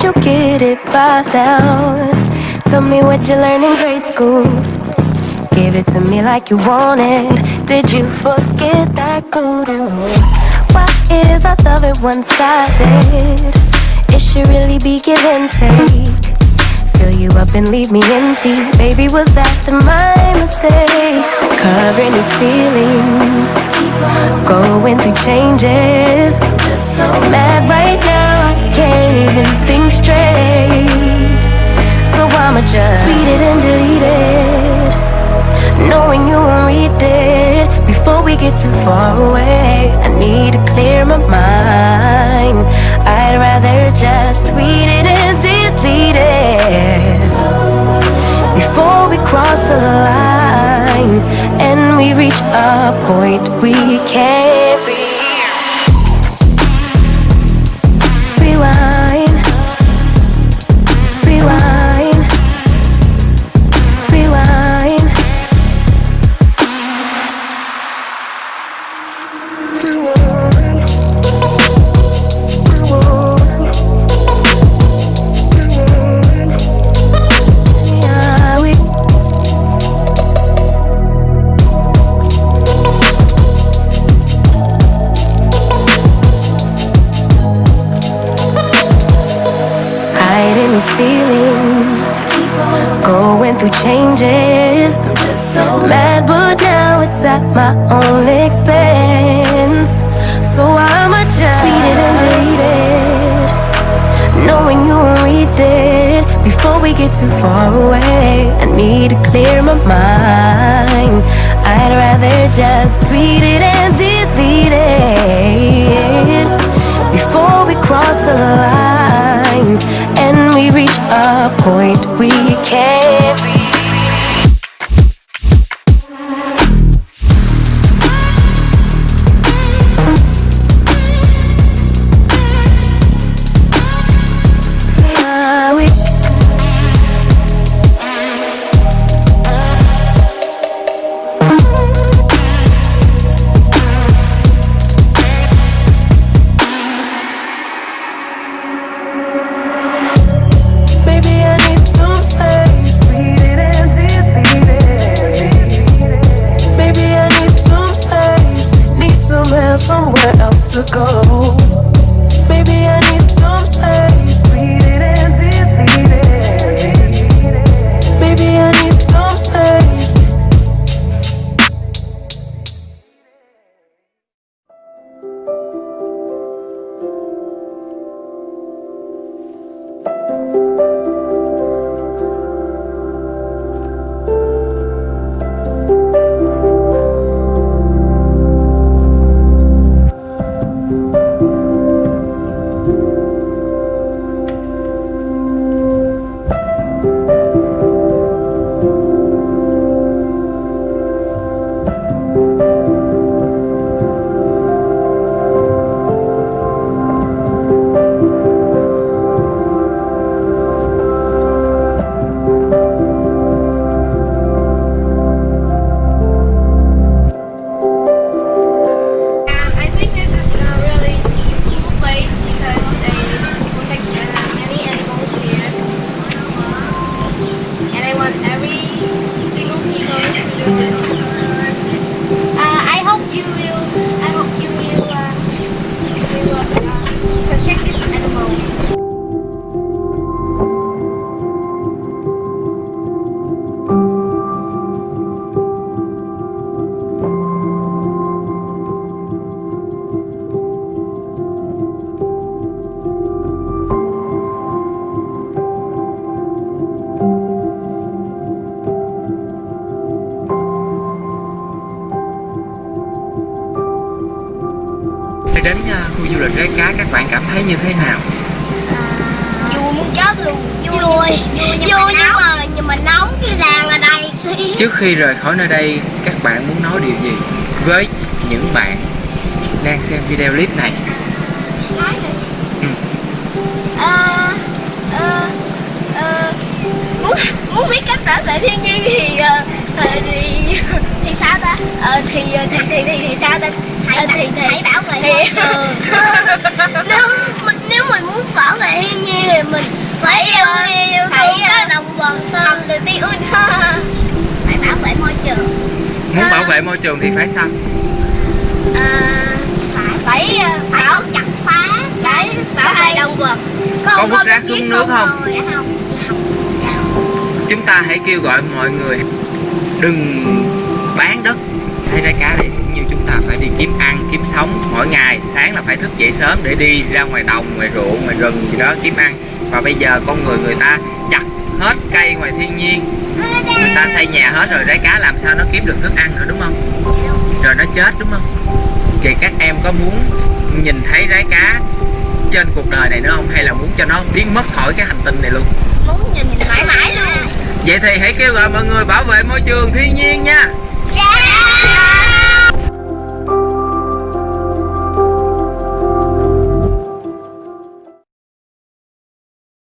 Don't you get it by now? Tell me what you learned in grade school. Give it to me like you want it. Did you forget that good? Why is our love it one-sided? It should really be give and take. Fill you up and leave me empty. Baby, was that my mistake? Covering these feelings, going through changes. I'ma just tweet it and delete it, knowing you won't read it before we get too far away. I need to clear my mind. I'd rather just tweet it and delete it before we cross the line and we reach a point we can't so mad, but now it's at my own expense. So I'ma just tweet it and delete it, knowing you won't read it before we get too far away. I need to clear my mind. I'd rather just tweet it and delete it before we cross the line and we reach a point đến à, khu du lịch Rái Cá các bạn cảm thấy như thế nào? Vui muốn chết luôn. Vui, vui, vui nhưng, mà, nhưng mà nóng cái ràng ở đây. Trước khi rời khỏi nơi đây, các bạn muốn nói điều gì với những bạn đang xem video clip này? Nói. Ừ. Ờ, ờ, ờ, muốn muốn biết cách bảo vệ thiên nhiên thì, thì sao ta? Ờ, thì thì thì thì, thì sao ta? Hãy, thì, thì, hãy bảo vệ thì, nếu mình nếu mình muốn bảo vệ thiên nhiên thì mình phải yêu yêu phải động vật học từ tiêu phải bảo vệ môi trường. Muốn bảo vệ môi trường thì phải sao? À, phải phải bảo chặt phá. Phải bảo vệ động vật Có vứt rác xuống nước không? Chúng ta hãy kêu gọi mọi người đừng bán đất hay trái cá đi cũng như chúng ta phải đi kiếm ăn kiếm sống mỗi ngày. Sáng là phải thức dậy sớm để đi ra ngoài đồng ngoài ruộng ngoài rừng gì đó kiếm ăn. Và bây giờ con người người ta chặt hết cây ngoài thiên nhiên. Người ta xây nhà hết rồi trái cá làm sao nó kiếm được thức ăn nữa đúng không? Rồi nó chết đúng không? Vậy các em có muốn nhìn thấy trái cá trên cuộc đời này nữa không? Hay là muốn cho nó biến mất khỏi cái hành tinh này luôn? Muốn nhìn mãi mãi luôn. Vậy thì hãy kêu gọi mọi người bảo vệ môi trường thiên nhiên nha Dad!